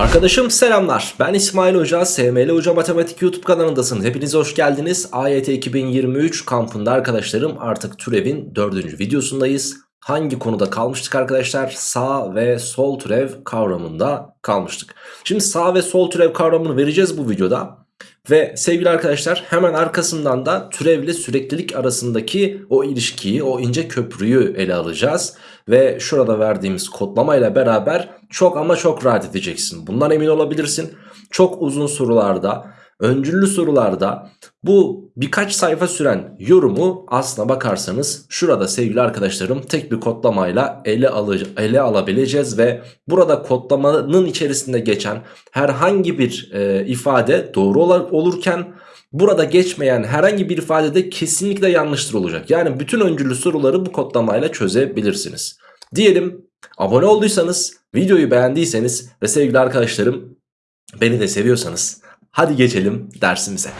Arkadaşım selamlar. Ben İsmail Hoca, SML Hoca Matematik YouTube kanalındasınız. Hepiniz hoş geldiniz. AYT 2023 kampında arkadaşlarım artık türevin dördüncü videosundayız. Hangi konuda kalmıştık arkadaşlar? Sağ ve sol türev kavramında kalmıştık. Şimdi sağ ve sol türev kavramını vereceğiz bu videoda. Ve sevgili arkadaşlar hemen arkasından da türevle süreklilik arasındaki o ilişkiyi, o ince köprüyü ele alacağız. Ve şurada verdiğimiz kodlamayla beraber çok ama çok rahat edeceksin. Bundan emin olabilirsin. Çok uzun sorularda, öncüllü sorularda bu birkaç sayfa süren yorumu aslına bakarsanız şurada sevgili arkadaşlarım tek bir kodlamayla ele, alı, ele alabileceğiz ve burada kodlamanın içerisinde geçen herhangi bir e, ifade doğru ol olurken burada geçmeyen herhangi bir ifade de kesinlikle yanlıştır olacak. Yani bütün öncüllü soruları bu kodlamayla çözebilirsiniz. Diyelim abone olduysanız, videoyu beğendiyseniz ve sevgili arkadaşlarım beni de seviyorsanız hadi geçelim dersimize.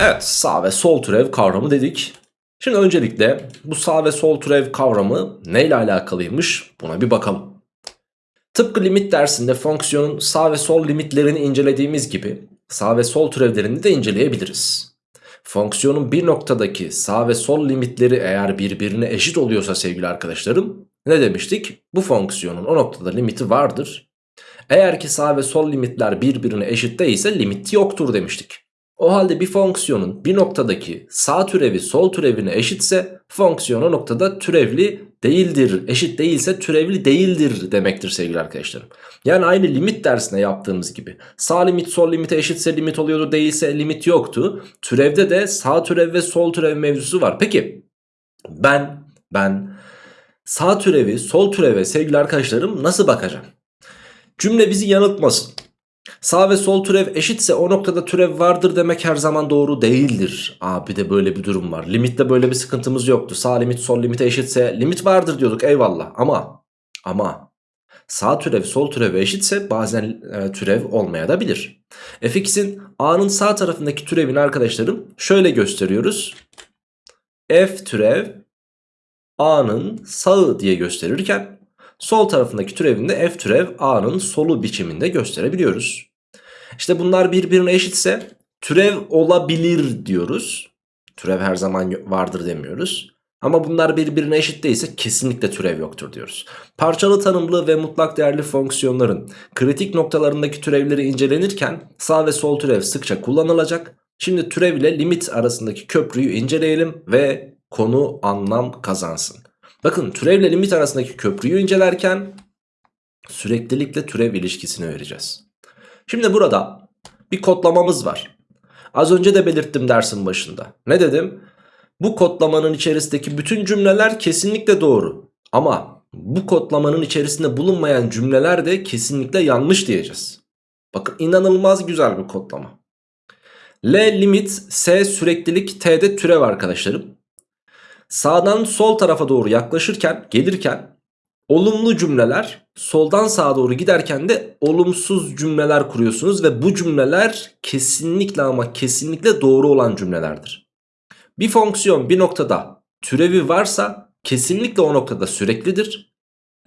Evet sağ ve sol türev kavramı dedik. Şimdi öncelikle bu sağ ve sol türev kavramı neyle alakalıymış buna bir bakalım. Tıpkı limit dersinde fonksiyonun sağ ve sol limitlerini incelediğimiz gibi sağ ve sol türevlerini de inceleyebiliriz. Fonksiyonun bir noktadaki sağ ve sol limitleri eğer birbirine eşit oluyorsa sevgili arkadaşlarım ne demiştik? Bu fonksiyonun o noktada limiti vardır. Eğer ki sağ ve sol limitler birbirine eşit değilse limit yoktur demiştik. O halde bir fonksiyonun bir noktadaki sağ türevi sol türevine eşitse fonksiyon o noktada türevli değildir. Eşit değilse türevli değildir demektir sevgili arkadaşlarım. Yani aynı limit dersine yaptığımız gibi. Sağ limit sol limite eşitse limit oluyordu değilse limit yoktu. Türevde de sağ türev ve sol türev mevzusu var. Peki ben ben sağ türevi sol türeve sevgili arkadaşlarım nasıl bakacağım? Cümle bizi yanıltmasın. Sağ ve sol türev eşitse o noktada türev vardır demek her zaman doğru değildir. Aa bir de böyle bir durum var. Limitte böyle bir sıkıntımız yoktu. Sağ limit sol limite eşitse limit vardır diyorduk eyvallah. Ama ama sağ türev sol türev eşitse bazen e, türev olmaya da fx'in a'nın sağ tarafındaki türevini arkadaşlarım şöyle gösteriyoruz. f türev a'nın sağı diye gösterirken sol tarafındaki türevinde f türev a'nın solu biçiminde gösterebiliyoruz. İşte bunlar birbirine eşitse türev olabilir diyoruz. Türev her zaman vardır demiyoruz. Ama bunlar birbirine eşit değilse kesinlikle türev yoktur diyoruz. Parçalı tanımlı ve mutlak değerli fonksiyonların kritik noktalarındaki türevleri incelenirken sağ ve sol türev sıkça kullanılacak. Şimdi türev ile limit arasındaki köprüyü inceleyelim ve konu anlam kazansın. Bakın türev ile limit arasındaki köprüyü incelerken süreklilikle türev ilişkisini vereceğiz. Şimdi burada bir kodlamamız var. Az önce de belirttim dersin başında. Ne dedim? Bu kodlamanın içerisindeki bütün cümleler kesinlikle doğru. Ama bu kodlamanın içerisinde bulunmayan cümleler de kesinlikle yanlış diyeceğiz. Bakın inanılmaz güzel bir kodlama. L limit S süreklilik T'de türev arkadaşlarım. Sağdan sol tarafa doğru yaklaşırken gelirken olumlu cümleler soldan sağa doğru giderken de olumsuz cümleler kuruyorsunuz ve bu cümleler kesinlikle ama kesinlikle doğru olan cümlelerdir. Bir fonksiyon bir noktada türevi varsa kesinlikle o noktada süreklidir.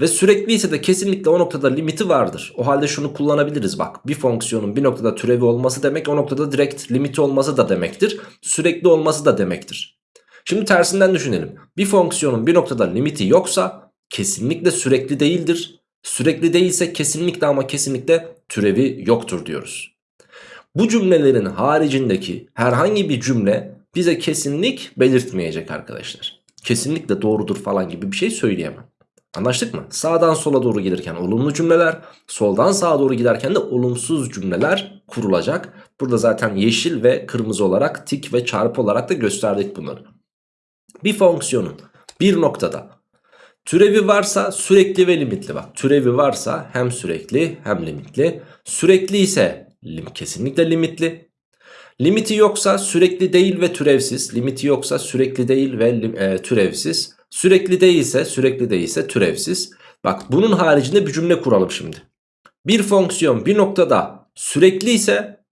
Ve sürekli ise de kesinlikle o noktada limiti vardır. O halde şunu kullanabiliriz bak. Bir fonksiyonun bir noktada türevi olması demek o noktada direkt limiti olması da demektir. Sürekli olması da demektir. Şimdi tersinden düşünelim. Bir fonksiyonun bir noktada limiti yoksa kesinlikle sürekli değildir. Sürekli değilse kesinlikle ama kesinlikle türevi yoktur diyoruz. Bu cümlelerin haricindeki herhangi bir cümle bize kesinlik belirtmeyecek arkadaşlar. Kesinlikle doğrudur falan gibi bir şey söyleyemem. Anlaştık mı? Sağdan sola doğru gelirken olumlu cümleler, soldan sağa doğru giderken de olumsuz cümleler kurulacak. Burada zaten yeşil ve kırmızı olarak tik ve çarpı olarak da gösterdik bunları. Bir fonksiyonun bir noktada türevi varsa sürekli ve limitli bak. Türevi varsa hem sürekli hem limitli. Sürekli ise lim, kesinlikle limitli. Limiti yoksa sürekli değil ve türevsiz. Limiti yoksa sürekli değil ve e, türevsiz. Sürekli değilse sürekli değilse türevsiz. Bak bunun haricinde bir cümle kuralım şimdi. Bir fonksiyon bir noktada sürekli ise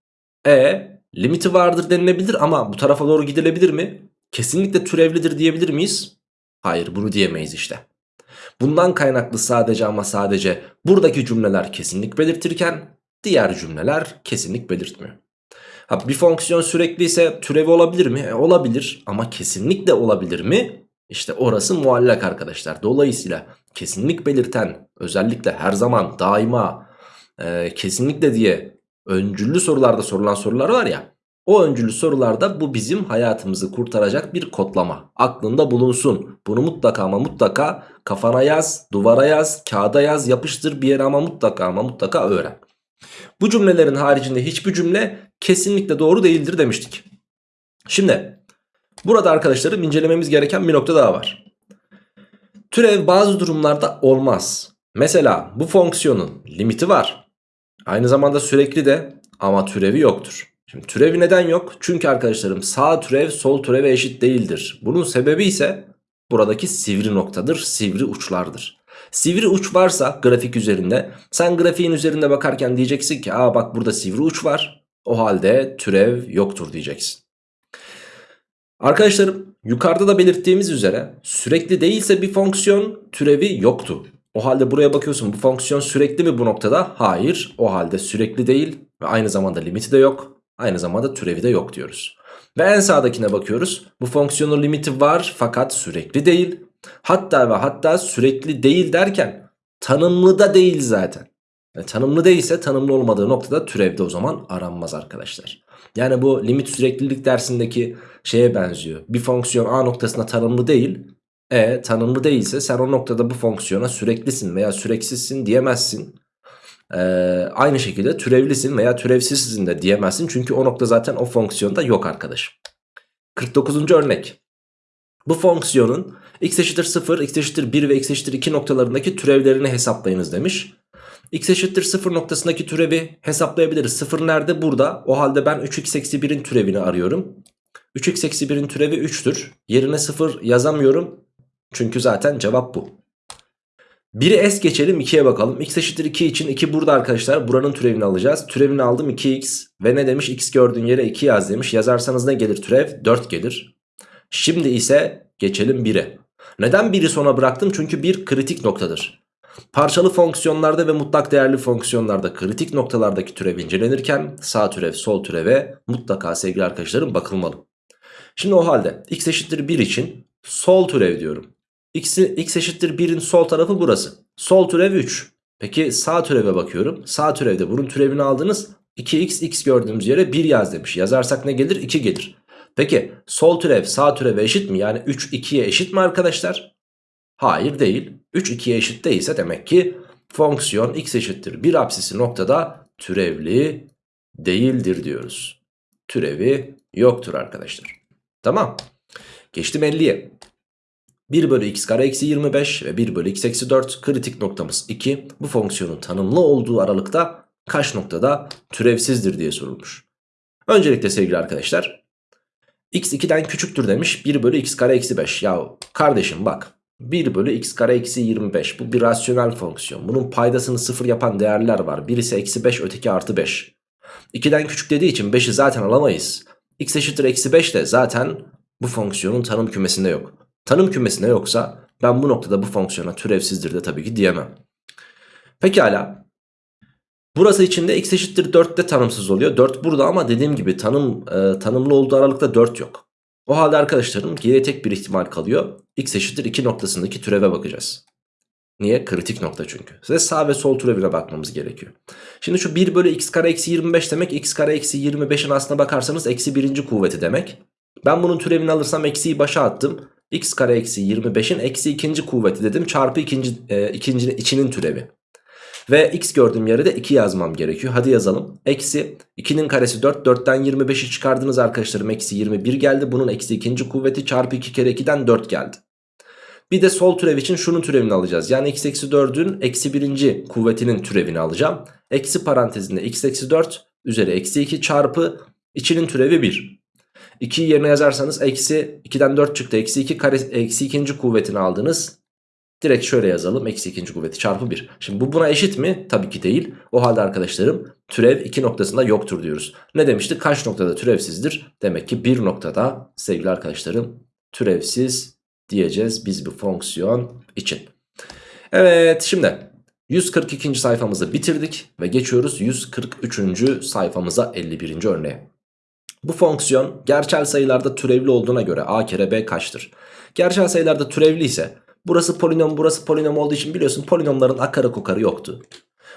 e limiti vardır denilebilir ama bu tarafa doğru gidilebilir mi? Kesinlikle türevlidir diyebilir miyiz? Hayır bunu diyemeyiz işte. Bundan kaynaklı sadece ama sadece buradaki cümleler kesinlik belirtirken diğer cümleler kesinlik belirtmiyor. Ha, bir fonksiyon sürekli ise türevi olabilir mi? E, olabilir ama kesinlikle olabilir mi? İşte orası muallak arkadaşlar. Dolayısıyla kesinlik belirten özellikle her zaman daima e, kesinlikle diye öncüllü sorularda sorulan sorular var ya. O öncüllü sorularda bu bizim hayatımızı kurtaracak bir kodlama. Aklında bulunsun. Bunu mutlaka ama mutlaka kafana yaz, duvara yaz, kağıda yaz, yapıştır bir yere ama mutlaka ama mutlaka öğren. Bu cümlelerin haricinde hiçbir cümle kesinlikle doğru değildir demiştik. Şimdi burada arkadaşlarım incelememiz gereken bir nokta daha var. Türev bazı durumlarda olmaz. Mesela bu fonksiyonun limiti var. Aynı zamanda sürekli de ama türevi yoktur. Şimdi türevi neden yok? Çünkü arkadaşlarım sağ türev sol türeve eşit değildir. Bunun sebebi ise buradaki sivri noktadır, sivri uçlardır. Sivri uç varsa grafik üzerinde sen grafiğin üzerinde bakarken diyeceksin ki aa bak burada sivri uç var. O halde türev yoktur diyeceksin. Arkadaşlarım yukarıda da belirttiğimiz üzere sürekli değilse bir fonksiyon türevi yoktu. O halde buraya bakıyorsun bu fonksiyon sürekli mi bu noktada? Hayır o halde sürekli değil ve aynı zamanda limiti de yok. Aynı zamanda türevi de yok diyoruz. Ve en sağdakine bakıyoruz. Bu fonksiyonun limiti var fakat sürekli değil. Hatta ve hatta sürekli değil derken tanımlı da değil zaten. Yani tanımlı değilse tanımlı olmadığı noktada türevde o zaman aranmaz arkadaşlar. Yani bu limit süreklilik dersindeki şeye benziyor. Bir fonksiyon A noktasında tanımlı değil. E tanımlı değilse sen o noktada bu fonksiyona süreklisin veya süreksizsin diyemezsin. Ee, aynı şekilde türevlisin veya türevsizsin de diyemezsin. Çünkü o nokta zaten o fonksiyonda yok arkadaşım. 49. örnek. Bu fonksiyonun x eşittir 0, x eşittir 1 ve x eşittir 2 noktalarındaki türevlerini hesaplayınız demiş. x eşittir 0 noktasındaki türevi hesaplayabiliriz. 0 nerede? Burada. O halde ben 3x eksi 1'in türevini arıyorum. 3x eksi 1'in türevi 3'tür. Yerine 0 yazamıyorum. Çünkü zaten cevap bu. 1'i es geçelim 2'ye bakalım. x eşittir 2 için 2 burada arkadaşlar. Buranın türevini alacağız. Türevini aldım 2x. Ve ne demiş? x gördüğün yere 2 yaz demiş. Yazarsanız ne gelir türev? 4 gelir. Şimdi ise geçelim 1'e. Neden 1'i sona bıraktım? Çünkü 1 kritik noktadır. Parçalı fonksiyonlarda ve mutlak değerli fonksiyonlarda kritik noktalardaki türev incelenirken sağ türev sol türeve mutlaka sevgili arkadaşlarım bakılmalı. Şimdi o halde x eşittir 1 için sol türev diyorum. X, x eşittir 1'in sol tarafı burası. Sol türev 3. Peki sağ türeve bakıyorum. Sağ türevde bunun türevini aldınız. 2x x gördüğümüz yere 1 yaz demiş. Yazarsak ne gelir? 2 gelir. Peki sol türev sağ türeve eşit mi? Yani 3 2'ye eşit mi arkadaşlar? Hayır değil. 3 2'ye eşit değilse demek ki fonksiyon x eşittir 1 apsisi noktada türevli değildir diyoruz. Türevi yoktur arkadaşlar. Tamam. Geçtim 50'ye. 1 bölü x kare eksi 25 ve 1 bölü x eksi 4 kritik noktamız 2. Bu fonksiyonun tanımlı olduğu aralıkta kaç noktada türevsizdir diye sorulmuş. Öncelikle sevgili arkadaşlar x 2'den küçüktür demiş 1 bölü x kare eksi 5. Ya kardeşim bak 1 bölü x kare eksi 25 bu bir rasyonel fonksiyon. Bunun paydasını sıfır yapan değerler var. Birisi eksi 5 öteki artı 5. 2'den küçük dediği için 5'i zaten alamayız. x eşittir eksi 5 de zaten bu fonksiyonun tanım kümesinde yok. Tanım kümesinde yoksa ben bu noktada bu fonksiyona türevsizdir de tabii ki diyemem. Pekala. Burası içinde x eşittir 4 de tanımsız oluyor. 4 burada ama dediğim gibi tanım e, tanımlı olduğu aralıkta 4 yok. O halde arkadaşlarım geriye tek bir ihtimal kalıyor. x eşittir 2 noktasındaki türeve bakacağız. Niye? Kritik nokta çünkü. Size sağ ve sol türevine bakmamız gerekiyor. Şimdi şu 1 bölü x kare eksi 25 demek x kare eksi 25'in aslına bakarsanız eksi birinci kuvveti demek. Ben bunun türevini alırsam eksiyi başa attım x kare eksi 25'in eksi ikinci kuvveti dedim çarpı ikinci, e, ikinci içinin türevi. Ve x gördüğüm yere de 2 yazmam gerekiyor. Hadi yazalım. Eksi 2'nin karesi 4. 4'ten 25'i çıkardınız arkadaşlarım. Eksi 21 geldi. Bunun eksi ikinci kuvveti çarpı 2 kere 2'den 4 geldi. Bir de sol türev için şunun türevini alacağız. Yani x eksi 4'ün eksi birinci kuvvetinin türevini alacağım. Eksi parantezinde x eksi 4 üzeri eksi 2 çarpı içinin türevi 1. 2'yi yerine yazarsanız eksi 2'den 4 çıktı. Eksi 2 kare, eksi ikinci kuvvetini aldınız. Direkt şöyle yazalım. Eksi ikinci kuvveti çarpı 1. Şimdi bu buna eşit mi? Tabii ki değil. O halde arkadaşlarım türev 2 noktasında yoktur diyoruz. Ne demiştik? Kaç noktada türevsizdir? Demek ki bir noktada sevgili arkadaşlarım türevsiz diyeceğiz biz bu fonksiyon için. Evet şimdi 142. sayfamızı bitirdik ve geçiyoruz 143. sayfamıza 51. örneğe. Bu fonksiyon gerçel sayılarda türevli olduğuna göre a kere b kaçtır? Gerçel sayılarda türevli ise burası polinom burası polinom olduğu için biliyorsun polinomların akarı kokarı yoktu.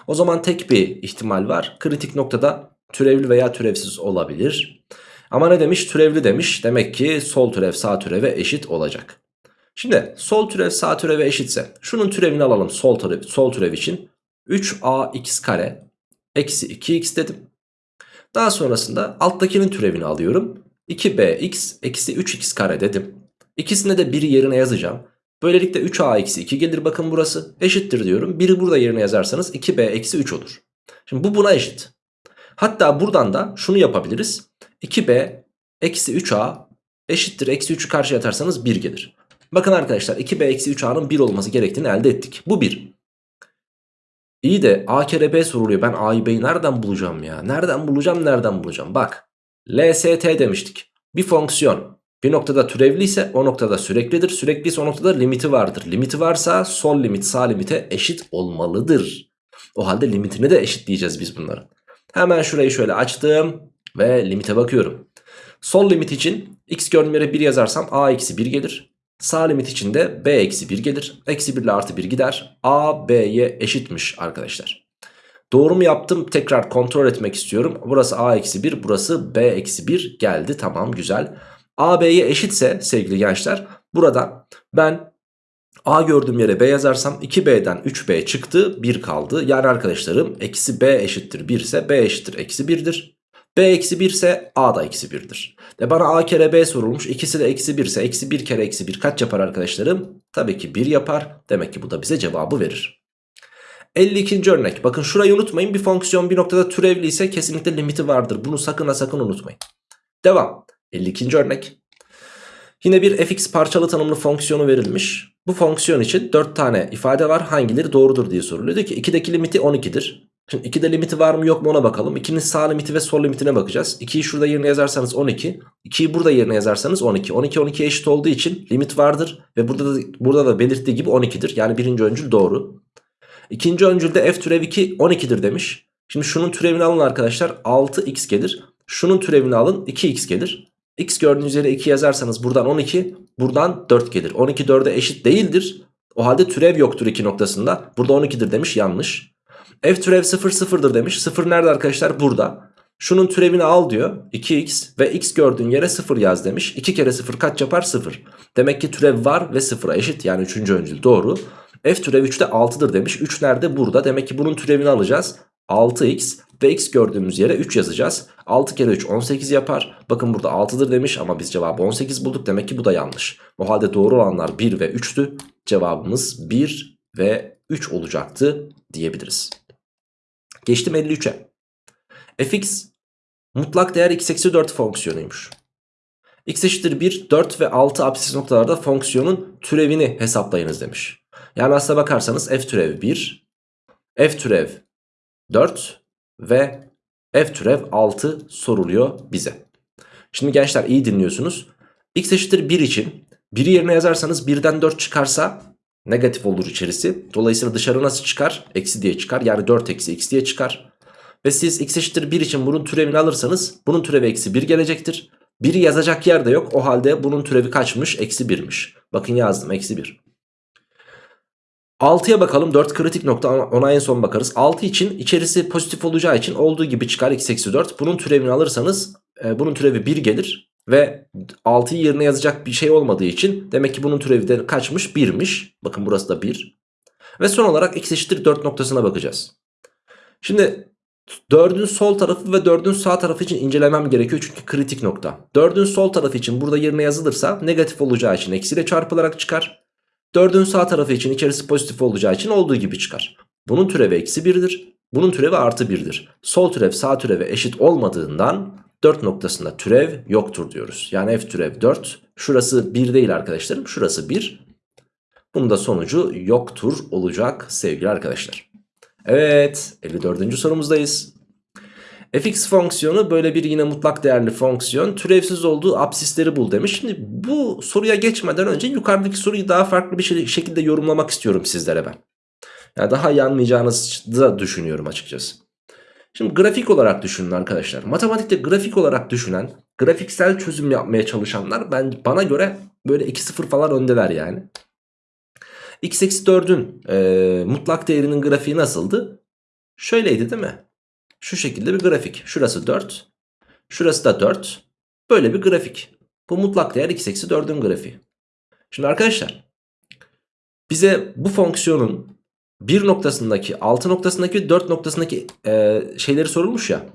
O zaman tek bir ihtimal var. Kritik noktada türevli veya türevsiz olabilir. Ama ne demiş? Türevli demiş. Demek ki sol türev sağ türeve eşit olacak. Şimdi sol türev sağ türeve eşitse şunun türevini alalım sol türev, sol türev için. 3ax kare eksi 2x dedim. Daha sonrasında alttakinin türevini alıyorum. 2bx eksi 3x kare dedim. İkisine de biri yerine yazacağım. Böylelikle 3a eksi 2 gelir bakın burası. Eşittir diyorum. Biri burada yerine yazarsanız 2b eksi 3 olur. Şimdi bu buna eşit. Hatta buradan da şunu yapabiliriz. 2b eksi 3a eşittir eksi 3'ü karşıya atarsanız 1 gelir. Bakın arkadaşlar 2b eksi 3a'nın 1 olması gerektiğini elde ettik. Bu 1. İyi de a kere b soruluyor. Ben a'yı b'yi nereden bulacağım ya? Nereden bulacağım nereden bulacağım? Bak LST demiştik. Bir fonksiyon bir noktada türevli ise o noktada süreklidir. Sürekli ise o noktada limiti vardır. Limiti varsa sol limit sağ limite eşit olmalıdır. O halde limitini de eşitleyeceğiz biz bunların. Hemen şurayı şöyle açtım ve limite bakıyorum. Sol limit için x gördüğüm yere 1 yazarsam a eksi 1 gelir. Sağ limit için de b eksi 1 gelir. Eksi 1 ile artı 1 gider. a b'ye eşitmiş arkadaşlar. Doğru mu yaptım? Tekrar kontrol etmek istiyorum. Burası a eksi 1 burası b eksi 1 geldi. Tamam güzel. a b'ye eşitse sevgili gençler buradan ben a gördüğüm yere b yazarsam 2b'den 3b çıktı 1 kaldı. Yani arkadaşlarım eksi b eşittir 1 ise b eşittir eksi 1'dir. B eksi 1 ise A da eksi 1'dir. De bana A kere B sorulmuş. İkisi de eksi 1 ise eksi 1 kere eksi 1 kaç yapar arkadaşlarım? Tabii ki 1 yapar. Demek ki bu da bize cevabı verir. 52. örnek. Bakın şurayı unutmayın. Bir fonksiyon bir noktada türevli ise kesinlikle limiti vardır. Bunu sakın ha sakın unutmayın. Devam. 52. örnek. Yine bir fx parçalı tanımlı fonksiyonu verilmiş. Bu fonksiyon için 4 tane ifade var. Hangileri doğrudur diye soruluyor. Diyor ki 2'deki limiti 12'dir. Şimdi 2'de limiti var mı yok mu ona bakalım. 2'nin sağ limiti ve sol limitine bakacağız. 2'yi şurada yerine yazarsanız 12. 2'yi burada yerine yazarsanız 12. 12 12 eşit olduğu için limit vardır. Ve burada da, burada da belirttiği gibi 12'dir. Yani birinci öncül doğru. İkinci öncülde f türev 2 12'dir demiş. Şimdi şunun türevini alın arkadaşlar 6x gelir. Şunun türevini alın 2x gelir. x gördüğünüz yere 2 yazarsanız buradan 12 buradan 4 gelir. 12 4'e eşit değildir. O halde türev yoktur 2 noktasında. Burada 12'dir demiş yanlış. F türev 0 sıfırdır demiş. 0 nerede arkadaşlar? Burada. Şunun türevini al diyor. 2x ve x gördüğün yere 0 yaz demiş. 2 kere 0 kaç yapar? 0. Demek ki türev var ve 0'a eşit. Yani 3. öncül doğru. F türev 3'te 6'dır demiş. 3 nerede? Burada. Demek ki bunun türevini alacağız. 6x ve x gördüğümüz yere 3 yazacağız. 6 kere 3 18 yapar. Bakın burada 6'dır demiş ama biz cevabı 18 bulduk. Demek ki bu da yanlış. O halde doğru olanlar 1 ve 3'tü. Cevabımız 1 ve 3 olacaktı diyebiliriz. Geçtim 53'e. fx mutlak değer x eksi 4 fonksiyonuymuş. x eşittir 1, 4 ve 6 apsis noktalarda fonksiyonun türevini hesaplayınız demiş. Yani aslına bakarsanız f türev 1, f türev 4 ve f türev 6 soruluyor bize. Şimdi gençler iyi dinliyorsunuz. x eşittir 1 için 1'i yerine yazarsanız 1'den 4 çıkarsa negatif olur içerisi. Dolayısıyla dışarı nasıl çıkar? Eksi diye çıkar. Yani 4 eksi x diye çıkar. Ve siz x eşittir 1 için bunun türevini alırsanız bunun türevi eksi 1 gelecektir. 1'i yazacak yer de yok. O halde bunun türevi kaçmış? Eksi 1'miş. Bakın yazdım eksi 1. 6'ya bakalım 4 kritik nokta ona en son bakarız. 6 için içerisi pozitif olacağı için olduğu gibi çıkar x eksi 4. Bunun türevini alırsanız e, bunun türevi 1 gelir. Ve 6'yı yerine yazacak bir şey olmadığı için demek ki bunun türevi de kaçmış? 1'miş. Bakın burası da 1. Ve son olarak x eşittir 4 noktasına bakacağız. Şimdi 4'ün sol tarafı ve 4'ün sağ tarafı için incelemem gerekiyor çünkü kritik nokta. 4'ün sol tarafı için burada yerine yazılırsa negatif olacağı için eksiyle çarpılarak çıkar. 4'ün sağ tarafı için içerisi pozitif olacağı için olduğu gibi çıkar. Bunun türevi eksi 1'dir. Bunun türevi artı 1'dir. Sol türev sağ türeve eşit olmadığından 4 noktasında türev yoktur diyoruz. Yani f türev 4. Şurası 1 değil arkadaşlarım. Şurası 1. Bunun da sonucu yoktur olacak sevgili arkadaşlar. Evet 54. sorumuzdayız. fx fonksiyonu böyle bir yine mutlak değerli fonksiyon türevsiz olduğu absisleri bul demiş. Şimdi bu soruya geçmeden önce yukarıdaki soruyu daha farklı bir şekilde yorumlamak istiyorum sizlere ben. Yani daha iyi anlayacağınızı da düşünüyorum açıkçası. Şimdi grafik olarak düşünün arkadaşlar. Matematikte grafik olarak düşünen, grafiksel çözüm yapmaya çalışanlar ben bana göre böyle 2-0 falan öndeler yani. x eksi 4'ün e, mutlak değerinin grafiği nasıldı? Şöyleydi değil mi? Şu şekilde bir grafik. Şurası 4. Şurası da 4. Böyle bir grafik. Bu mutlak değer x eksi 4'ün grafiği. Şimdi arkadaşlar bize bu fonksiyonun 1 noktasındaki 6 noktasındaki 4 noktasındaki e, şeyleri sorulmuş ya.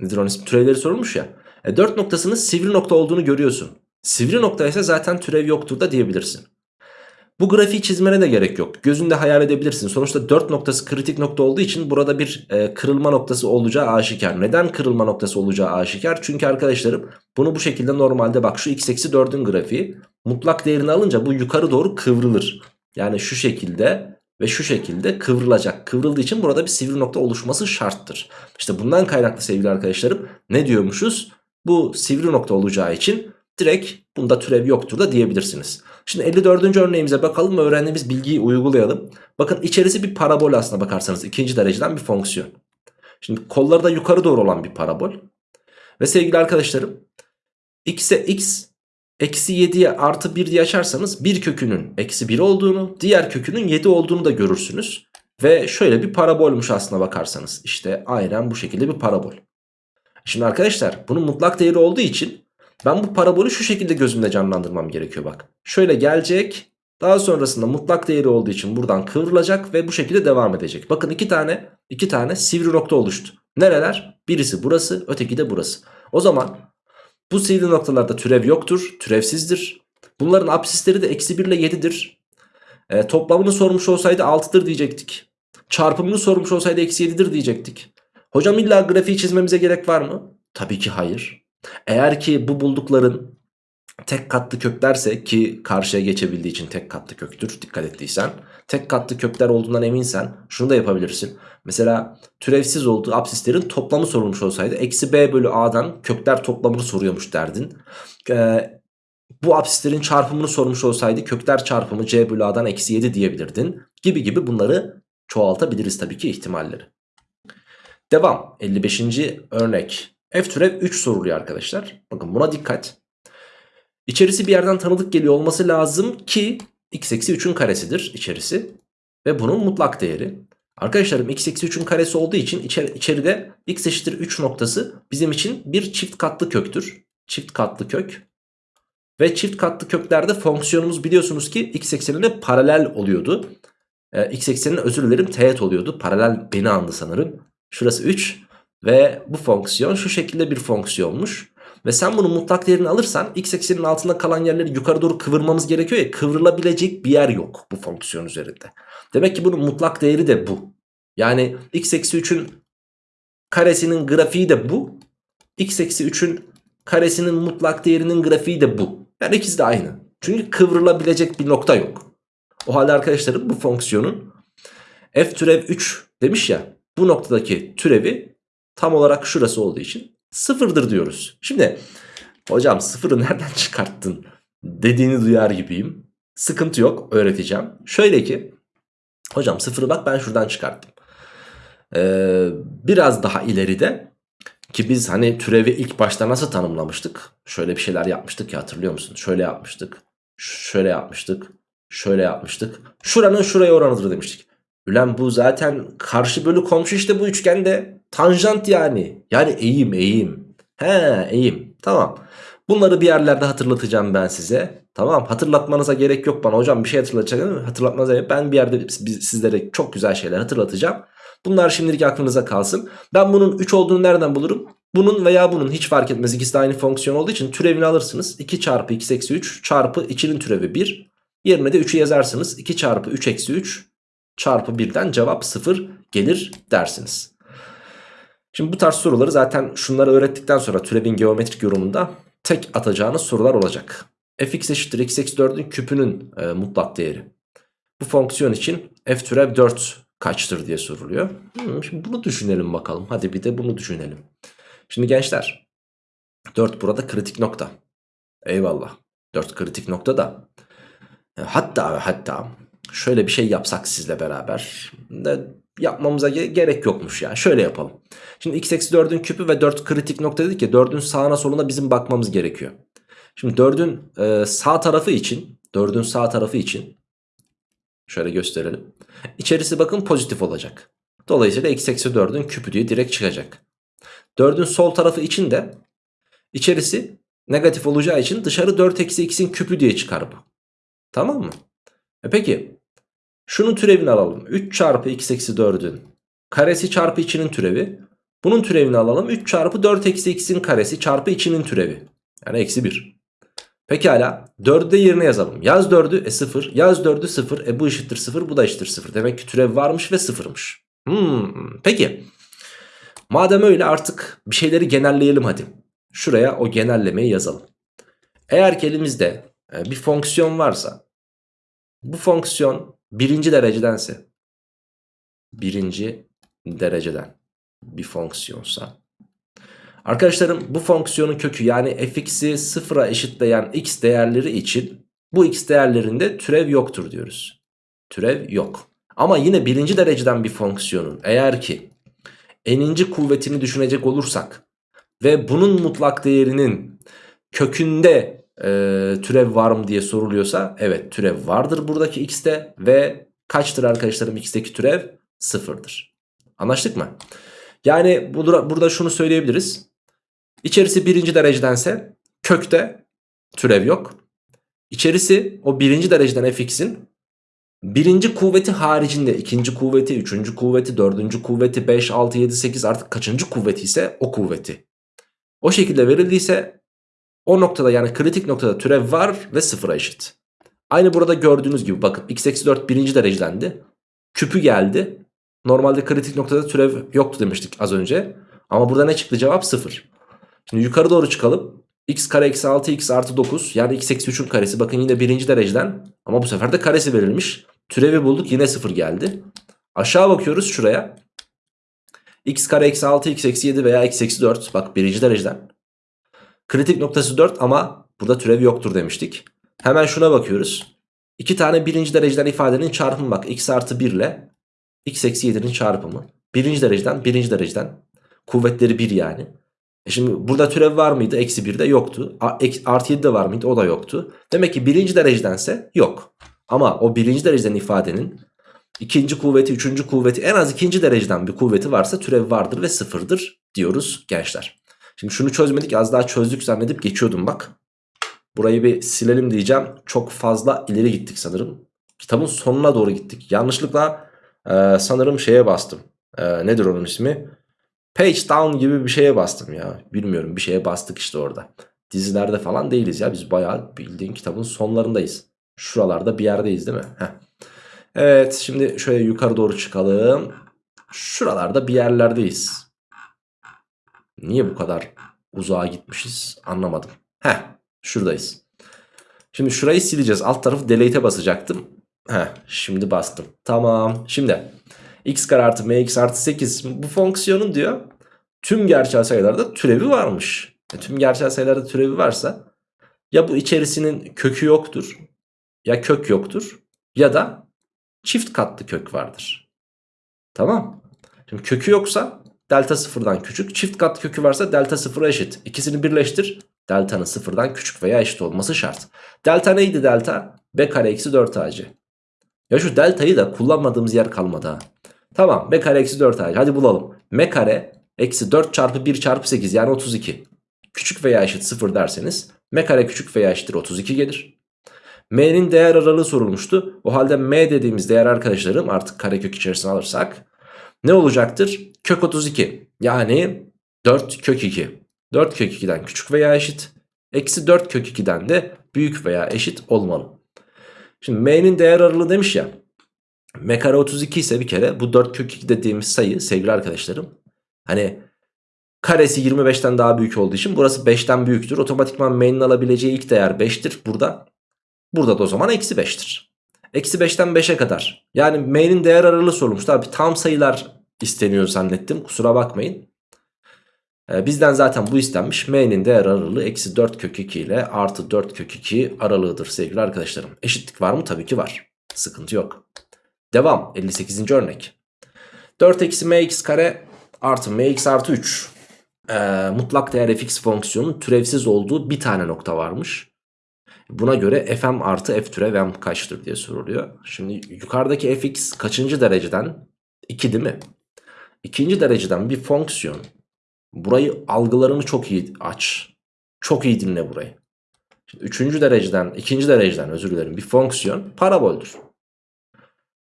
Nedir onun ismi? Türevleri sorulmuş ya. E, 4 noktasının sivri nokta olduğunu görüyorsun. Sivri nokta ise zaten türev yoktur da diyebilirsin. Bu grafiği çizmene de gerek yok. Gözünde hayal edebilirsin. Sonuçta 4 noktası kritik nokta olduğu için burada bir e, kırılma noktası olacağı aşikar. Neden kırılma noktası olacağı aşikar? Çünkü arkadaşlarım bunu bu şekilde normalde bak şu x eksi 4'ün grafiği mutlak değerini alınca bu yukarı doğru kıvrılır. Yani şu şekilde ve şu şekilde kıvrılacak. Kıvrıldığı için burada bir sivri nokta oluşması şarttır. İşte bundan kaynaklı sevgili arkadaşlarım ne diyormuşuz? Bu sivri nokta olacağı için direkt bunda türev yoktur da diyebilirsiniz. Şimdi 54. örneğimize bakalım ve öğrendiğimiz bilgiyi uygulayalım. Bakın içerisi bir parabol aslına bakarsanız ikinci dereceden bir fonksiyon. Şimdi kolları da yukarı doğru olan bir parabol. Ve sevgili arkadaşlarım x'e x eksi 7'ye artı 1 diye açarsanız bir kökünün eksi 1 olduğunu diğer kökünün 7 olduğunu da görürsünüz. Ve şöyle bir parabolmuş aslına bakarsanız. İşte aynen bu şekilde bir parabol. Şimdi arkadaşlar bunun mutlak değeri olduğu için ben bu parabolü şu şekilde gözümde canlandırmam gerekiyor bak. Şöyle gelecek daha sonrasında mutlak değeri olduğu için buradan kıvrılacak ve bu şekilde devam edecek. Bakın iki tane iki tane sivri nokta oluştu. Nereler? Birisi burası öteki de burası. O zaman bu sivri noktalarda türev yoktur. Türevsizdir. Bunların absisleri de eksi 1 ile 7'dir. E, toplamını sormuş olsaydı 6'dır diyecektik. Çarpımını sormuş olsaydı eksi 7'dir diyecektik. Hocam illa grafiği çizmemize gerek var mı? Tabii ki hayır. Eğer ki bu buldukların tek katlı köklerse ki karşıya geçebildiği için tek katlı köktür dikkat ettiysen. Tek katlı kökler olduğundan eminsen şunu da yapabilirsin. Mesela türevsiz olduğu absislerin toplamı sorulmuş olsaydı eksi b bölü a'dan kökler toplamını soruyormuş derdin. Ee, bu absislerin çarpımını sormuş olsaydı kökler çarpımı c bölü a'dan eksi 7 diyebilirdin. Gibi gibi bunları çoğaltabiliriz tabii ki ihtimalleri. Devam 55. örnek. F türev 3 soruluyor arkadaşlar. Bakın buna dikkat. İçerisi bir yerden tanıdık geliyor olması lazım ki x eksi 3'ün karesidir içerisi. Ve bunun mutlak değeri. Arkadaşlarım x eksi 3'ün karesi olduğu için içeri, içeride x eşittir 3 noktası bizim için bir çift katlı köktür. Çift katlı kök. Ve çift katlı köklerde fonksiyonumuz biliyorsunuz ki x eksenine paralel oluyordu. Ee, x eksenine özür dilerim teğet oluyordu. Paralel beni andı sanırım. Şurası 3 ve bu fonksiyon şu şekilde bir fonksiyonmuş. Ve sen bunun mutlak değerini alırsan x eksenin altında kalan yerleri yukarı doğru kıvırmamız gerekiyor ya kıvrılabilecek bir yer yok bu fonksiyon üzerinde. Demek ki bunun mutlak değeri de bu. Yani x eksi 3'ün karesinin grafiği de bu. x eksi 3'ün karesinin mutlak değerinin grafiği de bu. Yani ikisi de aynı. Çünkü kıvrılabilecek bir nokta yok. O halde arkadaşlarım bu fonksiyonun f türev 3 demiş ya bu noktadaki türevi tam olarak şurası olduğu için sıfırdır diyoruz. Şimdi hocam sıfırı nereden çıkarttın dediğini duyar gibiyim. Sıkıntı yok öğreteceğim. Şöyle ki hocam sıfırı bak ben şuradan çıkarttım. Ee, biraz daha ileride ki biz hani türevi ilk başta nasıl tanımlamıştık? Şöyle bir şeyler yapmıştık ya hatırlıyor musun? Şöyle yapmıştık. Şöyle yapmıştık. Şöyle yapmıştık. Şuranın şuraya oranıdır demiştik. Ulan bu zaten karşı bölü komşu işte bu üçgende tanjant yani. Yani eğim eğim. He eğim. Tamam. Bunları bir yerlerde hatırlatacağım ben size. Tamam hatırlatmanıza gerek yok bana hocam bir şey hatırlatacak değil mi? Hatırlatmanıza gerek Ben bir yerde sizlere çok güzel şeyler hatırlatacağım. Bunlar şimdilik aklınıza kalsın. Ben bunun 3 olduğunu nereden bulurum? Bunun veya bunun hiç fark etmez. İkisi de aynı fonksiyon olduğu için türevini alırsınız. 2 çarpı x eksi 3 çarpı içinin türevi 1. Yerine de 3'ü yazarsınız. 2 çarpı 3 eksi 3 çarpı 1'den cevap 0 gelir dersiniz. Şimdi bu tarz soruları zaten şunları öğrettikten sonra türevin geometrik yorumunda tek atacağınız sorular olacak. fx eşittir x eksi 4'ün küpünün e, mutlak değeri. bu fonksiyon için f türev 4 kaçtır diye soruluyor. Hmm, şimdi bunu düşünelim bakalım. Hadi bir de bunu düşünelim. Şimdi gençler 4 burada kritik nokta. Eyvallah. 4 kritik nokta da. Hatta hatta şöyle bir şey yapsak sizle beraber. Yapmamıza gerek yokmuş ya. Şöyle yapalım. Şimdi x eksi 4'ün küpü ve 4 kritik nokta dedik ya 4'ün sağına soluna bizim bakmamız gerekiyor. Şimdi 4'ün e, sağ tarafı için 4'ün sağ tarafı için şöyle gösterelim. İçerisi bakın pozitif olacak. Dolayısıyla x eksi 4'ün küpü diye direkt çıkacak. 4'ün sol tarafı için de içerisi negatif olacağı için dışarı 4 eksi x'in küpü diye çıkar bu. Tamam mı? E peki şunun türevini alalım. 3 çarpı x eksi 4'ün karesi çarpı içinin türevi. Bunun türevini alalım. 3 çarpı 4 eksi x'in karesi çarpı içinin türevi. Yani eksi 1. Pekala 4'ü de yerine yazalım. Yaz 4'ü e 0. Yaz 4'ü 0. E bu eşittir 0. Bu da eşittir 0. Demek ki türev varmış ve 0'mış. Hmm, peki. Madem öyle artık bir şeyleri genelleyelim hadi. Şuraya o genellemeyi yazalım. Eğer ki elimizde e, bir fonksiyon varsa bu fonksiyon birinci derecedense birinci dereceden bir fonksiyonsa arkadaşlarım bu fonksiyonun kökü yani fx'i sıfıra eşitleyen x değerleri için bu x değerlerinde türev yoktur diyoruz. Türev yok. Ama yine birinci dereceden bir fonksiyonun eğer ki n'inci kuvvetini düşünecek olursak ve bunun mutlak değerinin kökünde e, türev var mı diye soruluyorsa evet türev vardır buradaki x'te ve kaçtır arkadaşlarım x'teki türev? Sıfırdır. Anlaştık mı? Yani burada, şunu söyleyebiliriz. İçerisi birinci derecedense kökte türev yok. İçerisi o birinci dereceden fx'in birinci kuvveti haricinde ikinci kuvveti, üçüncü kuvveti, dördüncü kuvveti, 5, 6, 7, 8 artık kaçıncı kuvveti ise o kuvveti. O şekilde verildiyse o noktada yani kritik noktada türev var ve sıfıra eşit. Aynı burada gördüğünüz gibi bakın x eksi 4 birinci derecedendi. Küpü geldi. Normalde kritik noktada türev yoktu demiştik az önce. Ama burada ne çıktı cevap 0. Şimdi yukarı doğru çıkalım. x kare eksi 6 x artı 9 yani x eksi 3'ün karesi. Bakın yine birinci dereceden ama bu sefer de karesi verilmiş. Türevi bulduk yine 0 geldi. Aşağı bakıyoruz şuraya. x kare eksi 6 x eksi 7 veya x eksi 4 bak birinci dereceden. Kritik noktası 4 ama burada türev yoktur demiştik. Hemen şuna bakıyoruz. İki tane birinci dereceden ifadenin çarpımı bak. x artı 1 ile x eksi 7'nin çarpımı. Birinci dereceden birinci dereceden. Kuvvetleri 1 yani. E şimdi burada türev var mıydı? Eksi 1'de yoktu. Artı 7 de var mıydı? O da yoktu. Demek ki birinci derecedense yok. Ama o birinci dereceden ifadenin ikinci kuvveti, üçüncü kuvveti en az ikinci dereceden bir kuvveti varsa türev vardır ve sıfırdır diyoruz gençler. Şimdi şunu çözmedik az daha çözdük zannedip geçiyordum bak. Burayı bir silelim diyeceğim. Çok fazla ileri gittik sanırım. Kitabın sonuna doğru gittik. Yanlışlıkla e, sanırım şeye bastım. E, nedir onun ismi? Page down gibi bir şeye bastım ya. Bilmiyorum bir şeye bastık işte orada. Dizilerde falan değiliz ya. Biz bayağı bildiğin kitabın sonlarındayız. Şuralarda bir yerdeyiz değil mi? Heh. Evet şimdi şöyle yukarı doğru çıkalım. Şuralarda bir yerlerdeyiz. Niye bu kadar uzağa gitmişiz anlamadım. Heh şuradayız. Şimdi şurayı sileceğiz. Alt tarafı delete'e basacaktım. Heh şimdi bastım. Tamam. Şimdi x kare artı mx artı 8 bu fonksiyonun diyor tüm gerçel sayılarda türevi varmış. E, tüm gerçel sayılarda türevi varsa ya bu içerisinin kökü yoktur ya kök yoktur ya da çift katlı kök vardır. Tamam. Şimdi kökü yoksa delta sıfırdan küçük. Çift kat kökü varsa delta sıfıra eşit. İkisini birleştir. Delta'nın sıfırdan küçük veya eşit olması şart. Delta neydi delta? B kare eksi 4 AC. Ya şu deltayı da kullanmadığımız yer kalmadı ha. Tamam B kare eksi 4 AC. Hadi bulalım. M kare eksi 4 çarpı 1 çarpı 8 yani 32. Küçük veya eşit 0 derseniz M kare küçük veya eşittir 32 gelir. M'nin değer aralığı sorulmuştu. O halde M dediğimiz değer arkadaşlarım artık karekök içerisine alırsak ne olacaktır? Kök 32 yani 4 kök 2. 4 kök 2'den küçük veya eşit. Eksi 4 kök 2'den de büyük veya eşit olmalı. Şimdi m'nin değer aralığı demiş ya. m kare 32 ise bir kere bu 4 kök 2 dediğimiz sayı sevgili arkadaşlarım. Hani karesi 25'ten daha büyük olduğu için burası 5'ten büyüktür. Otomatikman m'nin alabileceği ilk değer 5'tir burada. Burada da o zaman eksi 5'tir. Eksi 5'ten 5'e kadar. Yani m'nin değer aralığı sorulmuş. Tabi tam sayılar isteniyor zannettim. Kusura bakmayın. Ee, bizden zaten bu istenmiş. M'nin değer aralığı eksi 4 kök 2 ile artı 4 kök 2 aralığıdır sevgili arkadaşlarım. Eşitlik var mı? Tabii ki var. Sıkıntı yok. Devam. 58. örnek. 4 eksi mx kare artı mx artı 3. Ee, mutlak değer fx fonksiyonun türevsiz olduğu bir tane nokta varmış. Buna göre fm artı f türev m kaçtır diye soruluyor. Şimdi yukarıdaki fx kaçıncı dereceden? 2 değil mi? İkinci dereceden bir fonksiyon. Burayı algılarını çok iyi aç. Çok iyi dinle burayı. Şimdi üçüncü dereceden, ikinci dereceden özür dilerim bir fonksiyon paraboldür.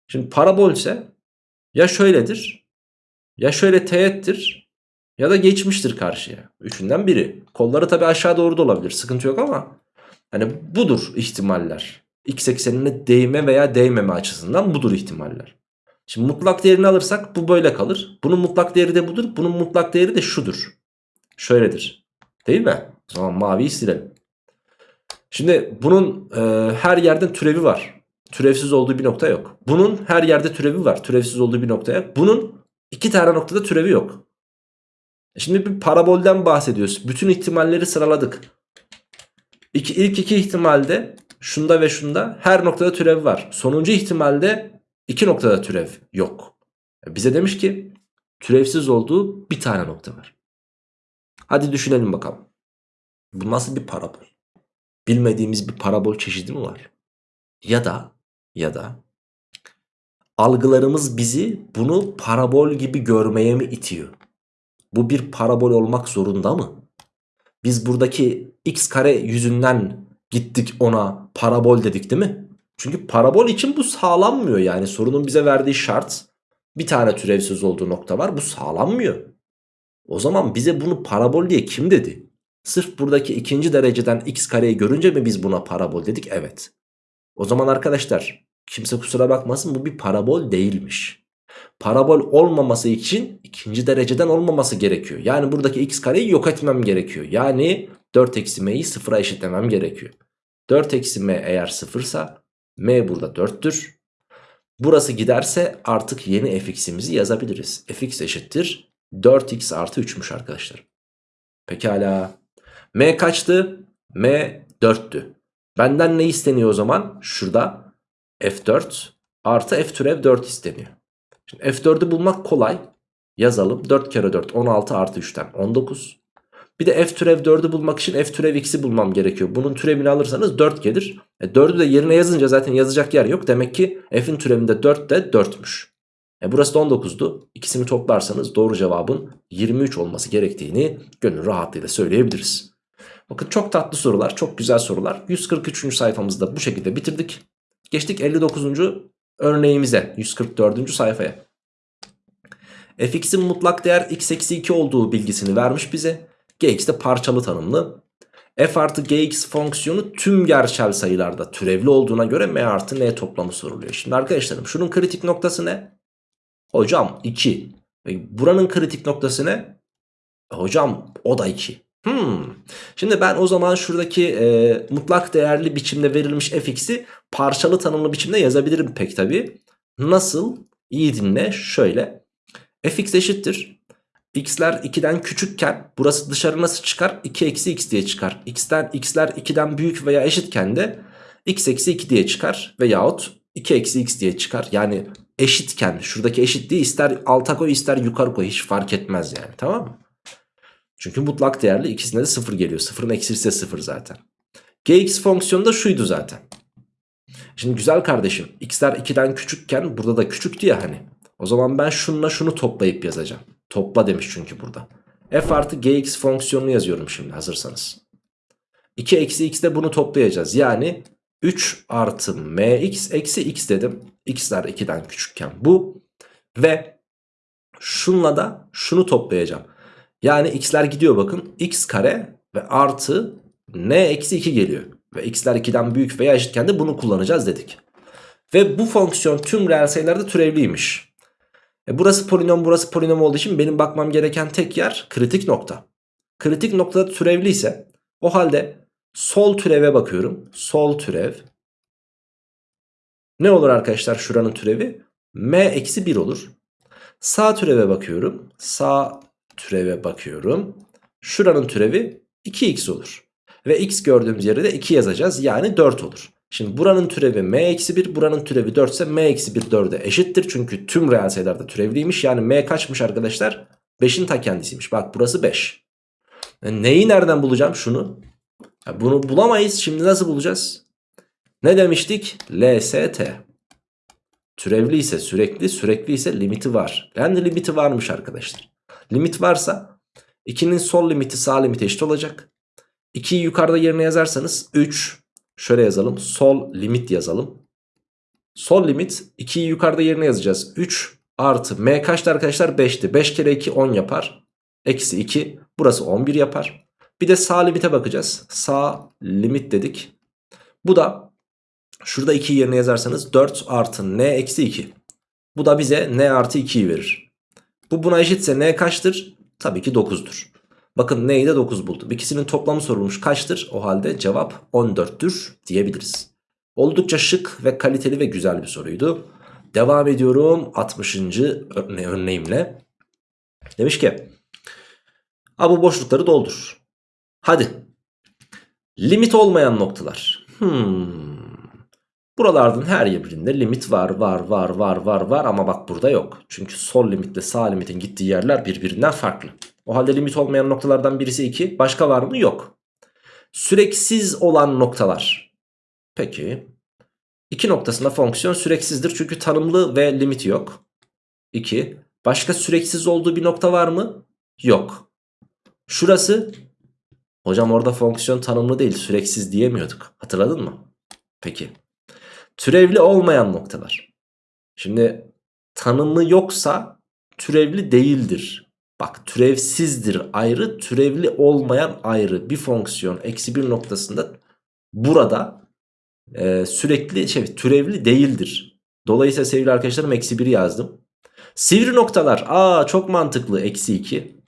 Şimdi parabol ise ya şöyledir ya şöyle teğettir ya da geçmiştir karşıya. Üçünden biri. Kolları tabi aşağı doğru da olabilir sıkıntı yok ama hani budur ihtimaller. X eksenine değme veya değmeme açısından budur ihtimaller. Şimdi mutlak değerini alırsak bu böyle kalır. Bunun mutlak değeri de budur. Bunun mutlak değeri de şudur. Şöyledir. Değil mi? O zaman maviyi silelim. Şimdi bunun e, her yerden türevi var. Türevsiz olduğu bir nokta yok. Bunun her yerde türevi var. Türevsiz olduğu bir nokta yok. Bunun iki tane noktada türevi yok. E şimdi bir parabolden bahsediyoruz. Bütün ihtimalleri sıraladık. İki, ilk iki ihtimalde şunda ve şunda her noktada türevi var. Sonuncu ihtimalde iki noktada türev yok. E bize demiş ki türevsiz olduğu bir tane nokta var. Hadi düşünelim bakalım. Bu nasıl bir parabol? Bilmediğimiz bir parabol çeşidi mi var? Ya da ya da algılarımız bizi bunu parabol gibi görmeye mi itiyor? Bu bir parabol olmak zorunda mı? Biz buradaki x kare yüzünden gittik ona parabol dedik değil mi? Çünkü parabol için bu sağlanmıyor yani sorunun bize verdiği şart bir tane türevsiz olduğu nokta var bu sağlanmıyor. O zaman bize bunu parabol diye kim dedi? Sırf buradaki ikinci dereceden x kareyi görünce mi biz buna parabol dedik? Evet. O zaman arkadaşlar kimse kusura bakmasın bu bir parabol değilmiş. Parabol olmaması için ikinci dereceden olmaması gerekiyor. Yani buradaki x kareyi yok etmem gerekiyor. Yani 4 eksi m'yi sıfıra eşitlemem gerekiyor. 4 eksi m eğer sıfırsa m burada 4'tür. Burası giderse artık yeni fx'imizi yazabiliriz. fx eşittir 4x artı 3'müş arkadaşlar. Pekala. m kaçtı? m 4'tü. Benden ne isteniyor o zaman? Şurada f4 artı f türev 4 isteniyor. Şimdi f4'ü bulmak kolay. Yazalım. 4 kere 4 16 artı 3'ten 19. Bir de f türev 4'ü bulmak için f türev x'i bulmam gerekiyor. Bunun türevini alırsanız 4 gelir. E 4'ü de yerine yazınca zaten yazacak yer yok. Demek ki f'in türevinde 4 de 4'müş. E burası da 19'du. İkisini toplarsanız doğru cevabın 23 olması gerektiğini gönül rahatlığıyla söyleyebiliriz. Bakın çok tatlı sorular, çok güzel sorular. 143. sayfamızda bu şekilde bitirdik. Geçtik 59. örneğimize, 144. sayfaya. fx'in mutlak değer x eksi 2 olduğu bilgisini vermiş bize. gx de parçalı tanımlı. f artı gx fonksiyonu tüm gerçel sayılarda türevli olduğuna göre m artı n toplamı soruluyor. Şimdi arkadaşlarım şunun kritik noktası ne? Hocam 2. Buranın kritik noktası ne? Hocam o da 2. Hmm. Şimdi ben o zaman şuradaki e, mutlak değerli biçimde verilmiş fx'i parçalı tanımlı biçimde yazabilirim pek tabi. Nasıl? İyi dinle şöyle. fx eşittir. x'ler 2'den küçükken burası dışarı nasıl çıkar? 2 eksi x diye çıkar. x'ten x'ler 2'den büyük veya eşitken de x eksi 2 diye çıkar. Veyahut 2 eksi x diye çıkar. Yani eşitken şuradaki eşitliği ister alta koy ister yukarı koy hiç fark etmez yani tamam mı? Çünkü mutlak değerli ikisinde de 0 geliyor. 0'ın eksisi de 0 zaten. Gx fonksiyonu da şuydu zaten. Şimdi güzel kardeşim x'ler 2'den küçükken burada da küçüktü ya hani. O zaman ben şununla şunu toplayıp yazacağım. Topla demiş çünkü burada. f artı gx fonksiyonunu yazıyorum şimdi hazırsanız. 2 eksi x'de bunu toplayacağız. Yani 3 artı mx eksi x dedim. x'ler 2'den küçükken bu. Ve şunla da şunu toplayacağım. Yani x'ler gidiyor bakın. x kare ve artı n eksi 2 geliyor. Ve x'ler 2'den büyük veya eşitken de bunu kullanacağız dedik. Ve bu fonksiyon tüm reel sayılarda türevliymiş. E burası polinom burası polinom olduğu için benim bakmam gereken tek yer kritik nokta. Kritik noktada türevliyse o halde sol türeve bakıyorum. Sol türev Ne olur arkadaşlar şuranın türevi? m eksi 1 olur. Sağ türeve bakıyorum. Sağ türeve bakıyorum. Şuranın türevi 2x olur. Ve x gördüğümüz yere de 2 yazacağız. Yani 4 olur. Şimdi buranın türevi m eksi 1 buranın türevi 4 ise m eksi 1 4'e eşittir. Çünkü tüm reel sayılarda türevliymiş. Yani m kaçmış arkadaşlar? 5'in ta kendisiymiş. Bak burası 5. Yani neyi nereden bulacağım şunu? Bunu bulamayız. Şimdi nasıl bulacağız? Ne demiştik? LST. Türevli ise sürekli, sürekli ise limiti var. Yani limiti varmış arkadaşlar. Limit varsa 2'nin sol limiti sağ limite eşit olacak. 2'yi yukarıda yerine yazarsanız 3. Şöyle yazalım. Sol limit yazalım. Sol limit 2'yi yukarıda yerine yazacağız. 3 artı m kaçtı arkadaşlar? 5'ti. 5 kere 2 10 yapar. Eksi 2. Burası 11 yapar. Bir de sağ limite bakacağız. Sağ limit dedik. Bu da şurada 2'yi yerine yazarsanız 4 artı n eksi 2. Bu da bize n artı 2'yi verir. Bu buna eşitse n kaçtır? Tabii ki 9'dur. Bakın n'yi de 9 buldum. İkisinin toplamı sorulmuş kaçtır? O halde cevap 14'tür diyebiliriz. Oldukça şık ve kaliteli ve güzel bir soruydu. Devam ediyorum 60. Örne örneğimle. Demiş ki A bu boşlukları doldur. Hadi. Limit olmayan noktalar. Hmm. Buralardan her birinde limit var var var var var var ama bak burada yok. Çünkü sol limitle sağ limitin gittiği yerler birbirinden farklı. O halde limit olmayan noktalardan birisi 2. Başka var mı? Yok. Süreksiz olan noktalar. Peki. 2 noktasında fonksiyon süreksizdir çünkü tanımlı ve limiti yok. 2. Başka süreksiz olduğu bir nokta var mı? Yok. Şurası. Hocam orada fonksiyon tanımlı değil süreksiz diyemiyorduk. Hatırladın mı? Peki. Türevli olmayan noktalar. Şimdi tanımı yoksa türevli değildir. Bak türevsizdir ayrı türevli olmayan ayrı bir fonksiyon eksi bir noktasında burada e, sürekli şey türevli değildir. Dolayısıyla sevgili arkadaşlarım eksi 1 yazdım. Sivri noktalar aa çok mantıklı eksi 2.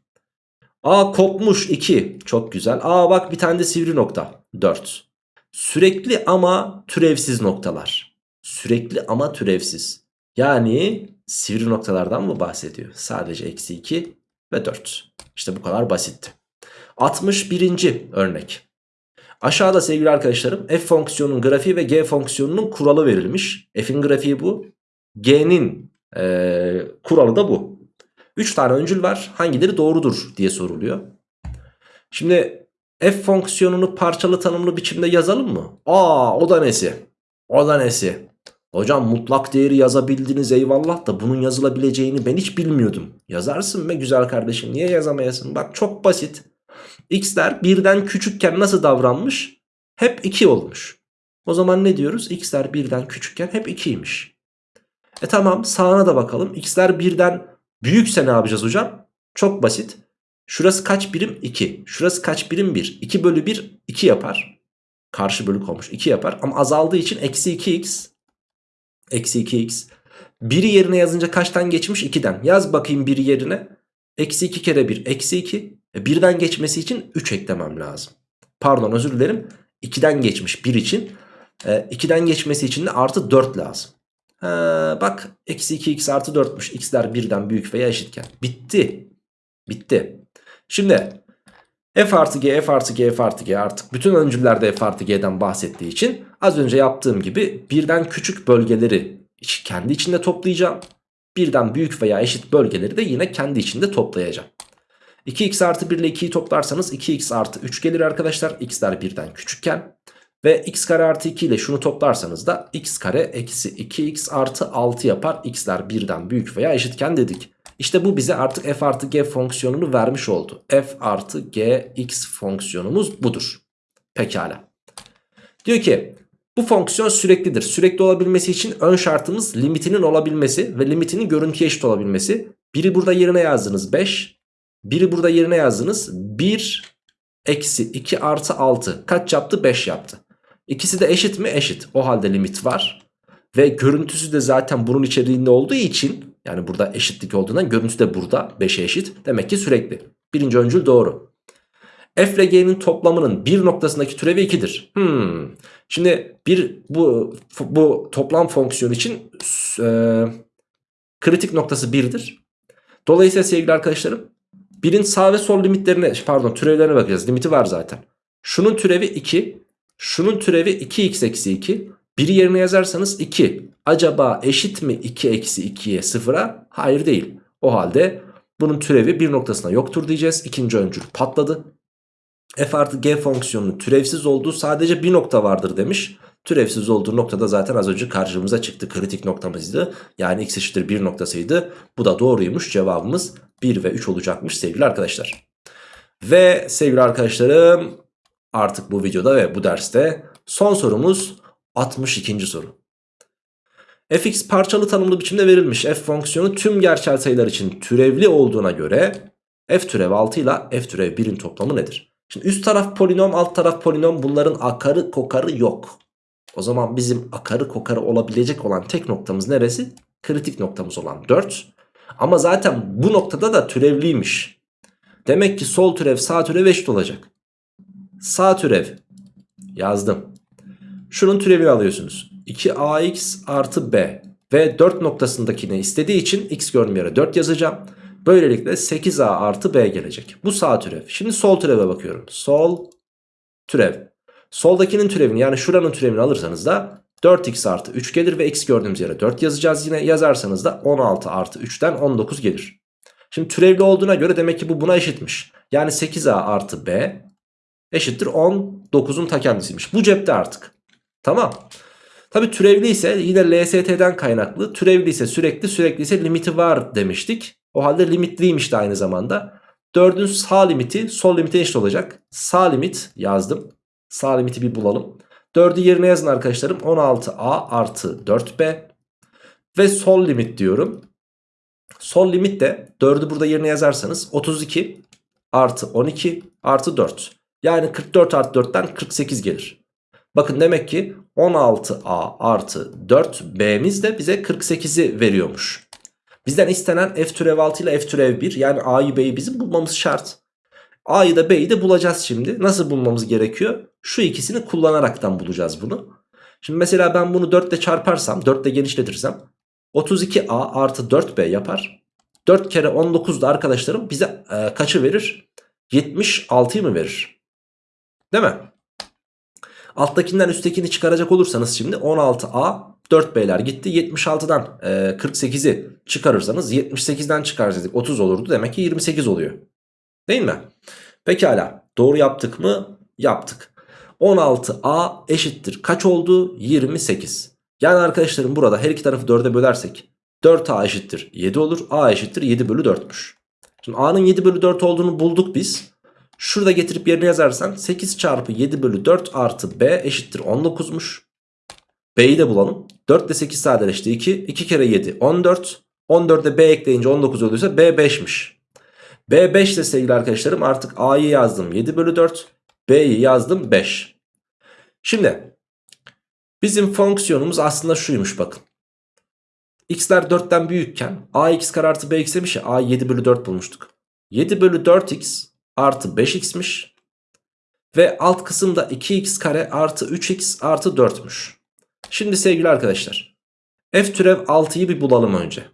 Aa kopmuş 2 çok güzel. Aa bak bir tane de sivri nokta 4. Sürekli ama türevsiz noktalar. Sürekli ama türevsiz. Yani sivri noktalardan mı bahsediyor? Sadece eksi 2 ve 4. İşte bu kadar basitti. 61. örnek. Aşağıda sevgili arkadaşlarım f fonksiyonunun grafiği ve g fonksiyonunun kuralı verilmiş. F'in grafiği bu. G'nin e, kuralı da bu. 3 tane öncül var. Hangileri doğrudur diye soruluyor. Şimdi f fonksiyonunu parçalı tanımlı biçimde yazalım mı? Aa o da nesi? O da nesi? Hocam mutlak değeri yazabildiniz eyvallah da bunun yazılabileceğini ben hiç bilmiyordum. Yazarsın be güzel kardeşim niye yazamayasın? Bak çok basit. X'ler birden küçükken nasıl davranmış? Hep 2 olmuş. O zaman ne diyoruz? X'ler birden küçükken hep 2'ymiş. E tamam sağına da bakalım. X'ler birden büyükse ne yapacağız hocam? Çok basit. Şurası kaç birim? 2. Şurası kaç birim? 1. 2 bölü 1 2 yapar. Karşı bölük olmuş 2 yapar. Ama azaldığı için eksi 2x. Eksi 2x. 1'i yerine yazınca kaçtan geçmiş? 2'den. Yaz bakayım 1'i yerine. Eksi 2 kere 1 eksi 2. E, birden geçmesi için 3 eklemem lazım. Pardon özür dilerim. 2'den geçmiş 1 için. E, 2'den geçmesi için de artı 4 lazım. Ha, bak eksi 2x artı 4'müş. X'ler birden büyük veya eşitken. Bitti. Bitti. Şimdi f artı g f artı g f artı g artık bütün öncüllerde f artı g'den bahsettiği için az önce yaptığım gibi birden küçük bölgeleri kendi içinde toplayacağım. Birden büyük veya eşit bölgeleri de yine kendi içinde toplayacağım. 2x artı 1 ile 2'yi toplarsanız 2x artı 3 gelir arkadaşlar. x'ler birden küçükken. Ve x kare artı 2 ile şunu toplarsanız da x kare eksi 2x artı 6 yapar. x'ler birden büyük veya eşitken dedik. İşte bu bize artık f artı g fonksiyonunu vermiş oldu. f artı g x fonksiyonumuz budur. Pekala. Diyor ki bu fonksiyon süreklidir. Sürekli olabilmesi için ön şartımız limitinin olabilmesi ve limitinin görüntüye eşit olabilmesi. Biri burada yerine yazdınız 5. Biri burada yerine yazdınız 1 eksi 2 artı 6. Kaç yaptı? 5 yaptı. İkisi de eşit mi? Eşit. O halde limit var. Ve görüntüsü de zaten bunun içeriğinde olduğu için yani burada eşitlik olduğundan görüntüsü de burada 5'e eşit. Demek ki sürekli. Birinci öncül doğru. F ile G'nin toplamının bir noktasındaki türevi 2'dir. Hmm. Şimdi bir bu bu toplam fonksiyon için e, kritik noktası 1'dir. Dolayısıyla sevgili arkadaşlarım birin sağ ve sol limitlerine pardon türevlerine bakacağız. Limiti var zaten. Şunun türevi 2. Şunun türevi 2x eksi 2. Biri yerine yazarsanız 2. Acaba eşit mi 2 eksi 2'ye 0'a? Hayır değil. O halde bunun türevi bir noktasına yoktur diyeceğiz. İkinci öncül patladı. F artı G fonksiyonunun türevsiz olduğu sadece bir nokta vardır demiş. Türevsiz olduğu noktada zaten az önce karşımıza çıktı. Kritik noktamızdı. Yani x eşittir 1 noktasıydı. Bu da doğruymuş. Cevabımız 1 ve 3 olacakmış sevgili arkadaşlar. Ve sevgili arkadaşlarım artık bu videoda ve bu derste son sorumuz 62. soru. Fx parçalı tanımlı biçimde verilmiş f fonksiyonu tüm gerçel sayılar için türevli olduğuna göre f türev 6 ile f türev 1'in toplamı nedir? Şimdi üst taraf polinom alt taraf polinom bunların akarı kokarı yok. O zaman bizim akarı kokarı olabilecek olan tek noktamız neresi? Kritik noktamız olan 4. Ama zaten bu noktada da türevliymiş. Demek ki sol türev sağ türev eşit olacak. Sağ türev yazdım. Şunun türevini alıyorsunuz. 2ax artı b ve 4 noktasındakini istediği için x gördüğüm yere 4 yazacağım. Böylelikle 8a artı b gelecek. Bu sağ türev. Şimdi sol türeve bakıyorum. Sol türev. Soldakinin türevini yani şuranın türevini alırsanız da 4x artı 3 gelir ve x gördüğümüz yere 4 yazacağız yine. Yazarsanız da 16 artı 3'ten 19 gelir. Şimdi türevli olduğuna göre demek ki bu buna eşitmiş. Yani 8a artı b eşittir 19'un ta kendisiymiş. Bu cepte artık. Tamam. Tabi türevli ise yine LST'den kaynaklı. Türevli ise sürekli sürekli ise limiti var demiştik. O halde limitliymiş de aynı zamanda. 4'ün sağ limiti sol limite eşit olacak. Sağ limit yazdım. Sağ limiti bir bulalım. 4'ü yerine yazın arkadaşlarım. 16a artı 4b. Ve sol limit diyorum. Sol limit de 4'ü burada yerine yazarsanız 32 artı 12 artı 4. Yani 44 artı 4'ten 48 gelir. Bakın demek ki 16a artı 4b'miz de bize 48'i veriyormuş. Bizden istenen f türev 6 ile f türev 1 yani a'yı b'yi bizim bulmamız şart. A'yı da B'yi de bulacağız şimdi. Nasıl bulmamız gerekiyor? Şu ikisini kullanaraktan bulacağız bunu. Şimdi mesela ben bunu 4 ile çarparsam 4 ile genişletirsem 32A artı 4B yapar. 4 kere 19 da arkadaşlarım bize e, kaçı verir? 76'yı mı verir? Değil mi? Alttakinden üsttekini çıkaracak olursanız şimdi 16A 4B'ler gitti. 76'dan e, 48'i çıkarırsanız 78'den çıkarsaydık 30 olurdu. Demek ki 28 oluyor. Değil mi? Pekala. Doğru yaptık mı? Yaptık. 16A eşittir. Kaç oldu? 28. Yani arkadaşlarım burada her iki tarafı 4'e bölersek 4A eşittir 7 olur. A eşittir 7 bölü 4'müş. Şimdi A'nın 7 bölü 4 olduğunu bulduk biz. Şurada getirip yerine yazarsan 8 çarpı 7 bölü 4 artı B eşittir 19'muş. B'yi de bulalım. 4 ile 8 sadeleşti 2. 2 kere 7 14. 14'e B ekleyince 19 oluyorsa B 5'miş. B5 de sevgili arkadaşlarım artık A'yı yazdım 7 bölü 4. B'yi yazdım 5. Şimdi bizim fonksiyonumuz aslında şuymuş bakın. X'ler 4'ten büyükken AX kare artı BX demiş ya A 7 bölü 4 bulmuştuk. 7 bölü 4X artı 5X'miş. Ve alt kısımda 2X kare artı 3X artı 4'müş. Şimdi sevgili arkadaşlar. F türev 6'yı bir bulalım önce.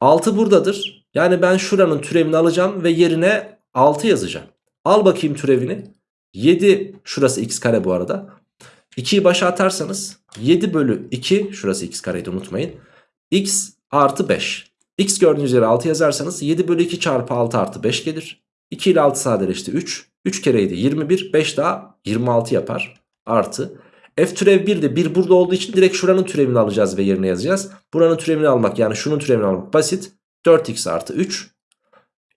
6 buradadır. Yani ben şuranın türevini alacağım ve yerine 6 yazacağım. Al bakayım türevini. 7 şurası x kare bu arada. 2'yi başa atarsanız 7 bölü 2 şurası x kareydi unutmayın. x artı 5. x gördüğünüz yere 6 yazarsanız 7 bölü 2 çarpı 6 artı 5 gelir. 2 ile 6 sadeleşti 3. 3 kereydi 21. 5 daha 26 yapar. Artı. F türev 1 de 1 burada olduğu için direkt şuranın türevini alacağız ve yerine yazacağız. Buranın türevini almak yani şunun türevini almak basit. 4x artı 3.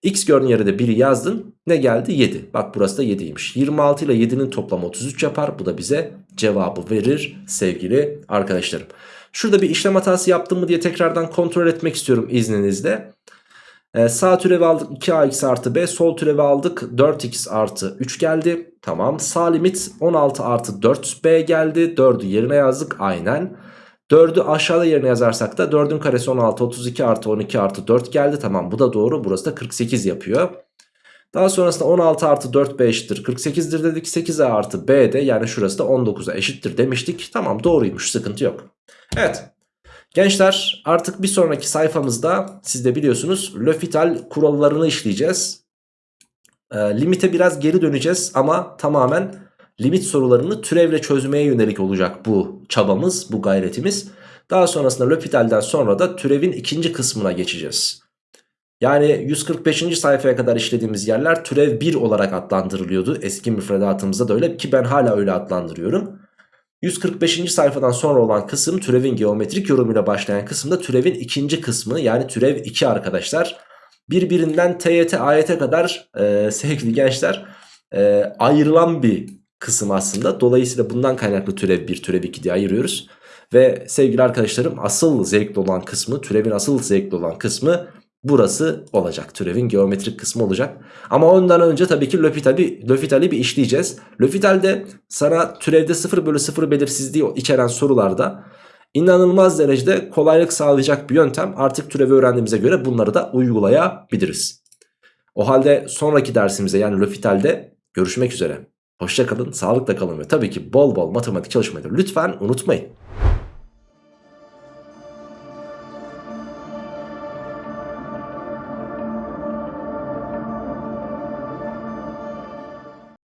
X gördüğün yere de 1'i yazdın. Ne geldi? 7. Bak burası da 7'ymiş. 26 ile 7'nin toplamı 33 yapar. Bu da bize cevabı verir sevgili arkadaşlarım. Şurada bir işlem hatası yaptım mı diye tekrardan kontrol etmek istiyorum izninizle. Ee, sağ türevi aldık 2ax artı b. Sol türevi aldık 4x artı 3 geldi. Tamam. Sağ limit 16 artı 4b geldi. 4'ü yerine yazdık. Aynen. 4'ü aşağıda yerine yazarsak da 4'ün karesi 16 32 artı 12 artı 4 geldi. Tamam bu da doğru burası da 48 yapıyor. Daha sonrasında 16 artı 4b eşittir 48'dir dedik. 8a artı b de yani şurası da 19'a eşittir demiştik. Tamam doğruymuş sıkıntı yok. Evet. Gençler artık bir sonraki sayfamızda siz de biliyorsunuz L'Hopital kurallarını işleyeceğiz. E, limite biraz geri döneceğiz ama tamamen limit sorularını türevle çözmeye yönelik olacak bu çabamız, bu gayretimiz. Daha sonrasında L'Hopital'den sonra da türevin ikinci kısmına geçeceğiz. Yani 145. sayfaya kadar işlediğimiz yerler türev 1 olarak adlandırılıyordu. Eski müfredatımızda da öyle ki ben hala öyle adlandırıyorum. 145. sayfadan sonra olan kısım türevin geometrik yorumuyla başlayan kısımda türevin ikinci kısmı yani türev 2 arkadaşlar. Birbirinden TYT AYT kadar e, sevgili gençler e, ayrılan bir kısım aslında. Dolayısıyla bundan kaynaklı türev 1 türev 2 diye ayırıyoruz. Ve sevgili arkadaşlarım asıl zevkli olan kısmı türevin asıl zevkli olan kısmı burası olacak. Türevin geometrik kısmı olacak. Ama ondan önce tabii ki L'Hopital'i L'Hopital'i bir işleyeceğiz. L'Hopital'de sana türevde 0 bölü 0 belirsizliği içeren sorularda inanılmaz derecede kolaylık sağlayacak bir yöntem. Artık türevi öğrendiğimize göre bunları da uygulayabiliriz. O halde sonraki dersimize yani L'Hopital'de görüşmek üzere. Hoşçakalın, sağlıkla kalın ve tabii ki bol bol matematik çalışmayı lütfen unutmayın.